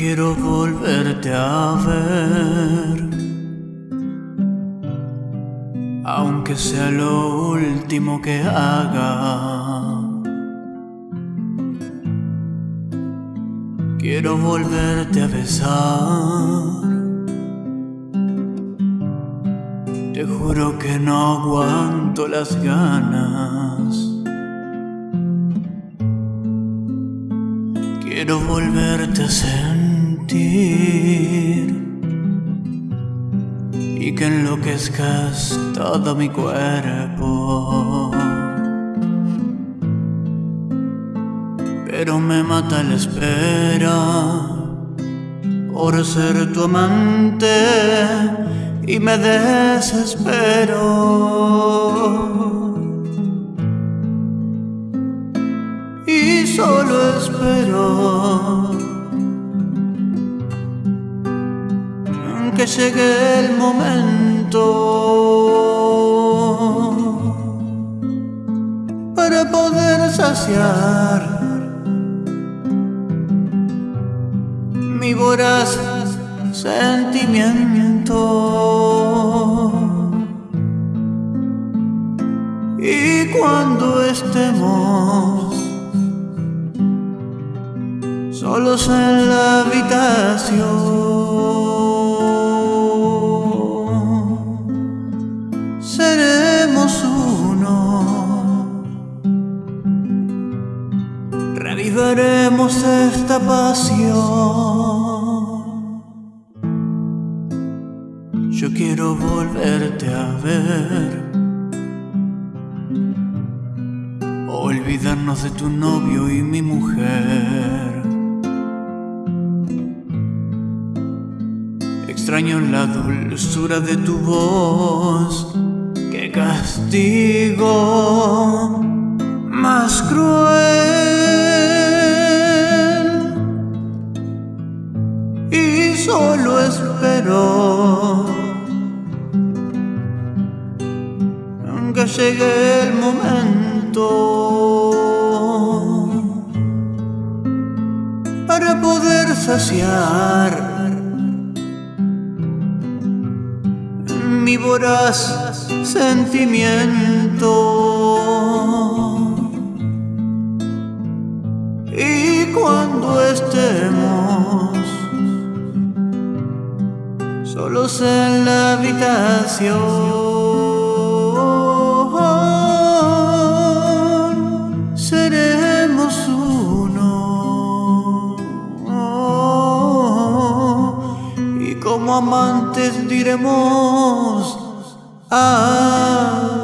quiero volverte a ver. Aunque sea lo último que haga. Quiero volverte a besar. Te juro que no aguanto las ganas. Quiero volverte a sentir y que enloquezcas todo mi cuerpo. Pero me mata la espera por ser tu amante y me desespero. Y solo espero que llegue el momento para poder saciar mi voraz sentimiento. Y cuando estemos solos en la habitación, Esta pasión. Yo quiero volverte a ver. Olvidarnos de tu novio y mi mujer. Extraño la dulzura de tu voz. Que castigo más cruel. Solo espero que llegue el momento para poder saciar mi voraz sentimiento. Y cuando estemos solos en la habitación, seremos uno. Y como amantes diremos, ah,